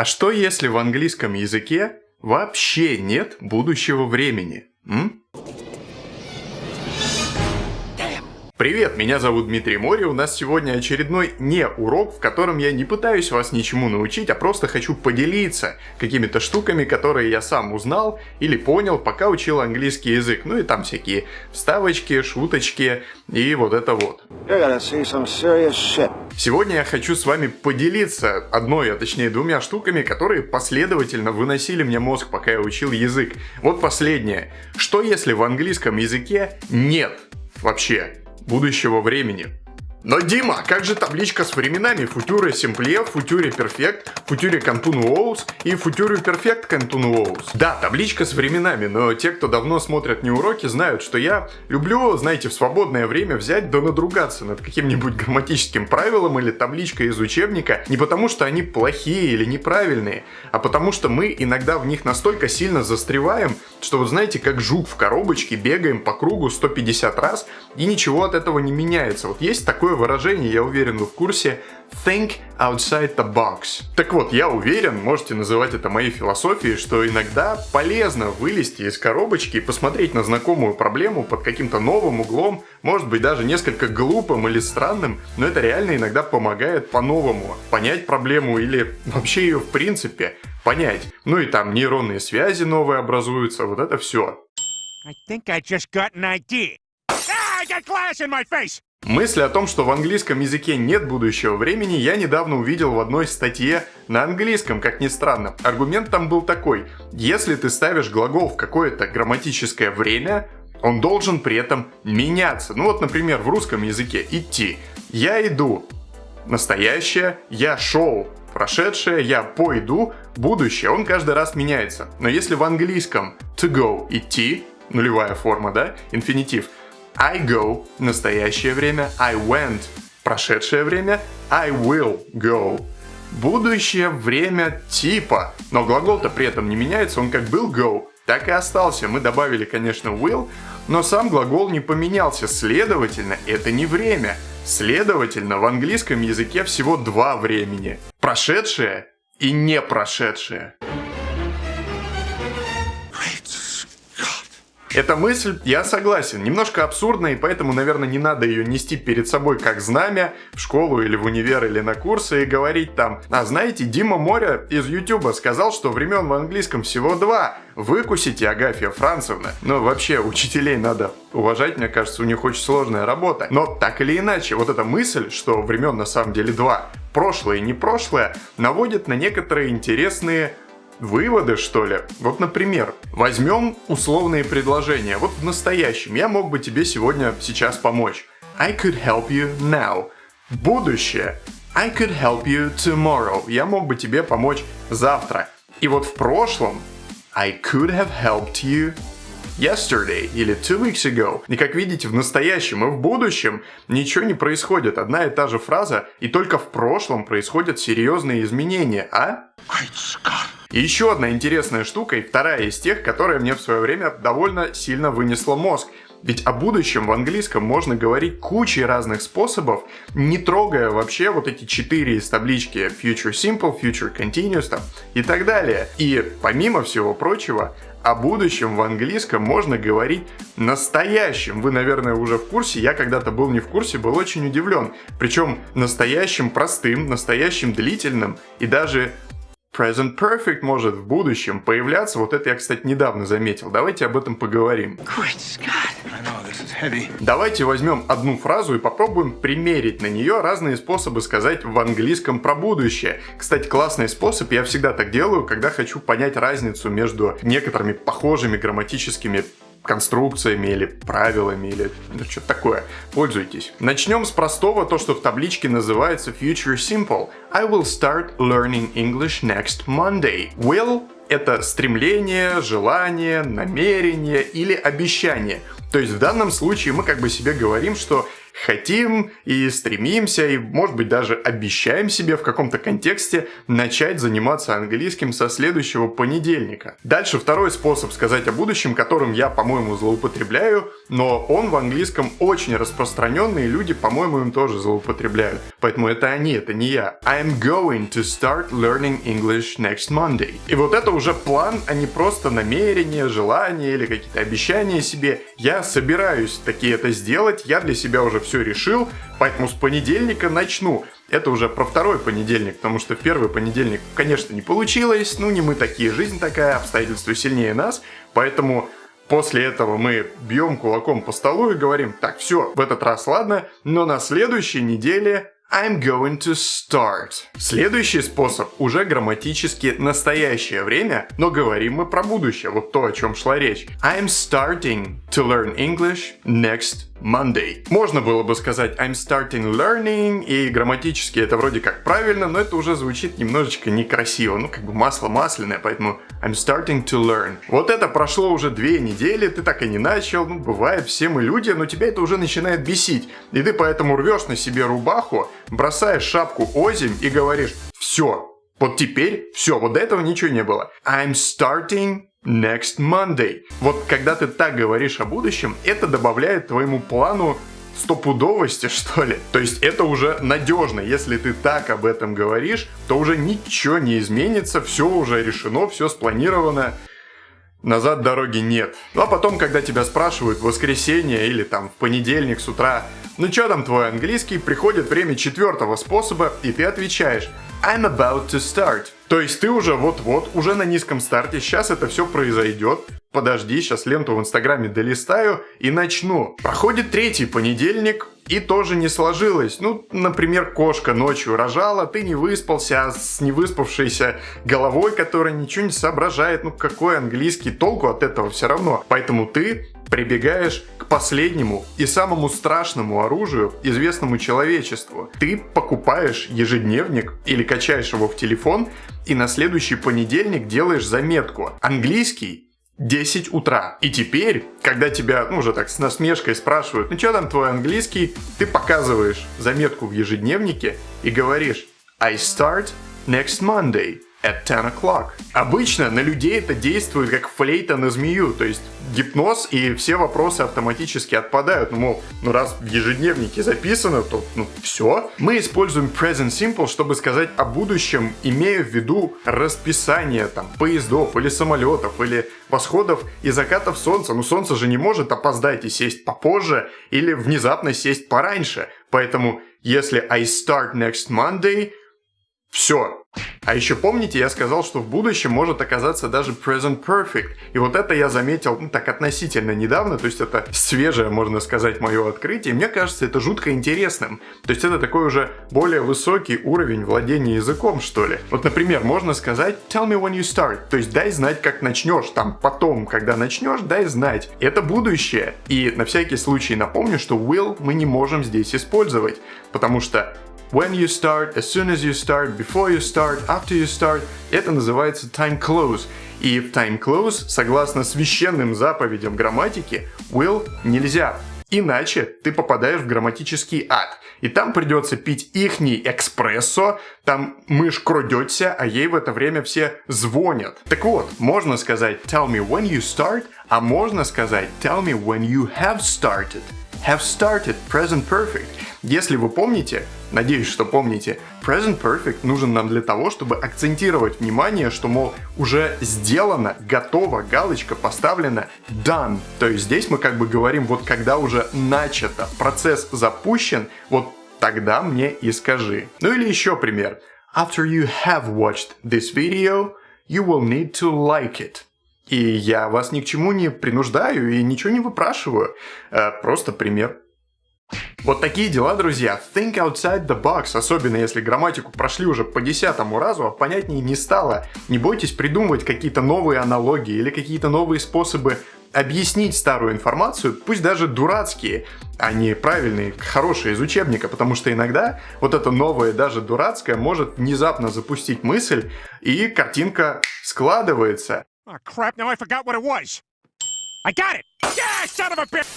А что если в английском языке вообще нет будущего времени? М? Привет, меня зовут Дмитрий Мори, у нас сегодня очередной не урок, в котором я не пытаюсь вас ничему научить, а просто хочу поделиться какими-то штуками, которые я сам узнал или понял, пока учил английский язык. Ну и там всякие вставочки, шуточки и вот это вот. Сегодня я хочу с вами поделиться одной, а точнее двумя штуками, которые последовательно выносили мне мозг, пока я учил язык. Вот последнее. Что если в английском языке нет вообще будущего времени. Но, Дима, как же табличка с временами Future Simple, Future Perfect, Future Continuous и Future Perfect Continuous? Да, табличка с временами, но те, кто давно смотрят не уроки, знают, что я люблю, знаете, в свободное время взять да надругаться над каким-нибудь грамматическим правилом или табличкой из учебника не потому, что они плохие или неправильные, а потому что мы иногда в них настолько сильно застреваем, что вот знаете, как жук в коробочке, бегаем по кругу 150 раз и ничего от этого не меняется. Вот есть такое такое выражение, я уверен, вы в курсе, think outside the box. Так вот, я уверен, можете называть это моей философией, что иногда полезно вылезти из коробочки и посмотреть на знакомую проблему под каким-то новым углом, может быть даже несколько глупым или странным, но это реально иногда помогает по-новому понять проблему или вообще ее в принципе понять. Ну и там нейронные связи новые образуются, вот это все. I think I just got an idea. Ah, I got glass in my face! Мысли о том, что в английском языке нет будущего времени, я недавно увидел в одной статье на английском, как ни странно. Аргумент там был такой. Если ты ставишь глагол в какое-то грамматическое время, он должен при этом меняться. Ну вот, например, в русском языке идти. Я иду. Настоящее. Я шел. Прошедшее. Я пойду. Будущее. Он каждый раз меняется. Но если в английском to go идти, нулевая форма, да, инфинитив – I go – настоящее время, I went – прошедшее время, I will go – будущее время типа. Но глагол-то при этом не меняется, он как был go, так и остался. Мы добавили, конечно, will, но сам глагол не поменялся, следовательно, это не время. Следовательно, в английском языке всего два времени. Прошедшее и не прошедшее. Эта мысль, я согласен, немножко абсурдная, и поэтому, наверное, не надо ее нести перед собой как знамя в школу или в универ или на курсы и говорить там, а знаете, Дима Моря из Ютуба сказал, что времен в английском всего два. Выкусите, Агафья Францевна. Но вообще, учителей надо уважать, мне кажется, у них очень сложная работа. Но так или иначе, вот эта мысль, что времен на самом деле два, прошлое и не прошлое, наводит на некоторые интересные Выводы, что ли? Вот, например, возьмем условные предложения. Вот в настоящем я мог бы тебе сегодня, сейчас помочь. I could help you now. Будущее. I could help you tomorrow. Я мог бы тебе помочь завтра. И вот в прошлом I could have helped you yesterday или two weeks ago. И как видите, в настоящем и в будущем ничего не происходит. Одна и та же фраза, и только в прошлом происходят серьезные изменения, а? Great Scott. И еще одна интересная штука, и вторая из тех, которая мне в свое время довольно сильно вынесла мозг. Ведь о будущем в английском можно говорить кучей разных способов, не трогая вообще вот эти четыре из таблички Future Simple, Future Continuous там, и так далее. И помимо всего прочего, о будущем в английском можно говорить настоящим. Вы, наверное, уже в курсе. Я когда-то был не в курсе, был очень удивлен. Причем настоящим простым, настоящим длительным и даже Present Perfect может в будущем появляться. Вот это я, кстати, недавно заметил. Давайте об этом поговорим. Давайте возьмем одну фразу и попробуем примерить на нее разные способы сказать в английском про будущее. Кстати, классный способ, я всегда так делаю, когда хочу понять разницу между некоторыми похожими грамматическими конструкциями или правилами или ну, что-то такое. Пользуйтесь. Начнем с простого, то, что в табличке называется Future Simple. I will start learning English next Monday. Will это стремление, желание, намерение или обещание. То есть в данном случае мы как бы себе говорим, что хотим и стремимся, и, может быть, даже обещаем себе в каком-то контексте начать заниматься английским со следующего понедельника. Дальше второй способ сказать о будущем, которым я, по-моему, злоупотребляю, но он в английском очень распространенный, и люди, по-моему, им тоже злоупотребляют. Поэтому это они, это не я. I'm going to start learning English next Monday. И вот это уже план, а не просто намерение, желание или какие-то обещания себе. Я собираюсь таки это сделать, я для себя уже все решил, поэтому с понедельника начну. Это уже про второй понедельник, потому что в первый понедельник, конечно, не получилось, ну не мы такие, жизнь такая, обстоятельства сильнее нас, поэтому После этого мы бьем кулаком по столу и говорим, так, все, в этот раз ладно, но на следующей неделе I'm going to start. Следующий способ уже грамматически настоящее время, но говорим мы про будущее, вот то, о чем шла речь. I'm starting to learn English next Monday. Можно было бы сказать I'm starting learning, и грамматически это вроде как правильно, но это уже звучит немножечко некрасиво, ну как бы масло масляное, поэтому I'm starting to learn. Вот это прошло уже две недели, ты так и не начал, ну бывает, все мы люди, но тебя это уже начинает бесить. И ты поэтому рвешь на себе рубаху, бросаешь шапку озимь и говоришь все, вот теперь все, вот до этого ничего не было. I'm starting next Monday. Вот когда ты так говоришь о будущем, это добавляет твоему плану стопудовости, что ли. То есть это уже надежно. Если ты так об этом говоришь, то уже ничего не изменится, все уже решено, все спланировано. Назад дороги нет. Ну а потом, когда тебя спрашивают в воскресенье или там в понедельник с утра, ну что там твой английский, приходит время четвертого способа, и ты отвечаешь I'm about to start. То есть ты уже вот-вот, уже на низком старте, сейчас это все произойдет. Подожди, сейчас ленту в инстаграме долистаю и начну. Проходит третий понедельник, и тоже не сложилось. Ну, например, кошка ночью рожала, ты не выспался, а с невыспавшейся головой, которая ничего не соображает. Ну, какой английский толку от этого все равно. Поэтому ты прибегаешь к последнему и самому страшному оружию, известному человечеству. Ты покупаешь ежедневник или качаешь его в телефон и на следующий понедельник делаешь заметку. Английский 10 утра. И теперь, когда тебя, ну, уже так с насмешкой спрашивают, ну, что там твой английский, ты показываешь заметку в ежедневнике и говоришь I start next Monday at 10 o'clock. Обычно на людей это действует как флейта на змею, то есть гипноз и все вопросы автоматически отпадают. Ну, мол, ну раз в ежедневнике записано, то ну все. Мы используем present simple, чтобы сказать о будущем, имея в виду расписание там поездов или самолетов или восходов и закатов солнца. Ну солнце же не может опоздать и сесть попозже или внезапно сесть пораньше. Поэтому если I start next Monday, все. А еще помните, я сказал, что в будущем может оказаться даже present perfect. И вот это я заметил ну, так относительно недавно, то есть это свежее, можно сказать, мое открытие. И мне кажется, это жутко интересным. То есть это такой уже более высокий уровень владения языком, что ли. Вот, например, можно сказать tell me when you start, то есть дай знать, как начнешь, там потом, когда начнешь, дай знать. Это будущее. И на всякий случай напомню, что will мы не можем здесь использовать, потому что when you start, as soon as you start, before you start, after you start. Это называется time close. И в time close, согласно священным заповедям грамматики, will нельзя. Иначе ты попадаешь в грамматический ад. И там придется пить ихний экспрессо, там мышь крадется, а ей в это время все звонят. Так вот, можно сказать tell me when you start, а можно сказать tell me when you have started. Have started, present perfect. Если вы помните, надеюсь, что помните, present perfect нужен нам для того, чтобы акцентировать внимание, что, мол, уже сделано, готово, галочка поставлена, done. То есть здесь мы как бы говорим, вот когда уже начато, процесс запущен, вот тогда мне и скажи. Ну или еще пример. After you have watched this video, you will need to like it. И я вас ни к чему не принуждаю и ничего не выпрашиваю. Э, просто пример. Вот такие дела, друзья. Think outside the box, особенно если грамматику прошли уже по десятому разу, а понятнее не стало. Не бойтесь придумывать какие-то новые аналогии или какие-то новые способы объяснить старую информацию, пусть даже дурацкие, а не правильные, хорошие из учебника, потому что иногда вот это новое, даже дурацкое, может внезапно запустить мысль, и картинка складывается. Oh, crap, now I forgot what it was. I got it!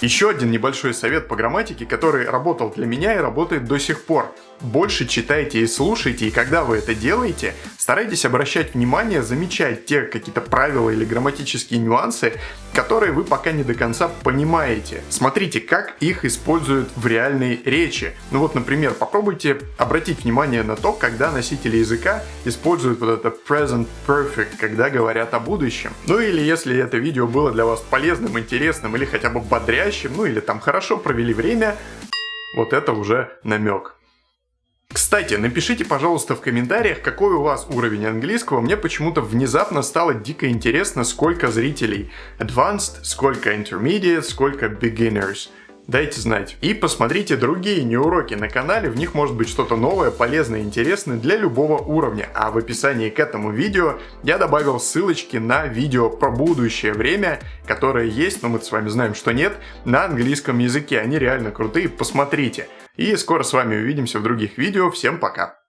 Еще один небольшой совет по грамматике, который работал для меня и работает до сих пор. Больше читайте и слушайте, и когда вы это делаете, старайтесь обращать внимание, замечать те какие-то правила или грамматические нюансы, которые вы пока не до конца понимаете. Смотрите, как их используют в реальной речи. Ну вот, например, попробуйте обратить внимание на то, когда носители языка используют вот это present perfect, когда говорят о будущем. Ну или если это видео было для вас полезным, интересным или хотя бы бодрящим, ну или там хорошо провели время, вот это уже намек. Кстати, напишите, пожалуйста, в комментариях, какой у вас уровень английского. Мне почему-то внезапно стало дико интересно, сколько зрителей Advanced, сколько Intermediate, сколько Beginners. Дайте знать. И посмотрите другие неуроки на канале, в них может быть что-то новое, полезное, интересное для любого уровня. А в описании к этому видео я добавил ссылочки на видео про будущее время, которое есть, но мы с вами знаем, что нет, на английском языке. Они реально крутые, посмотрите. И скоро с вами увидимся в других видео. Всем пока!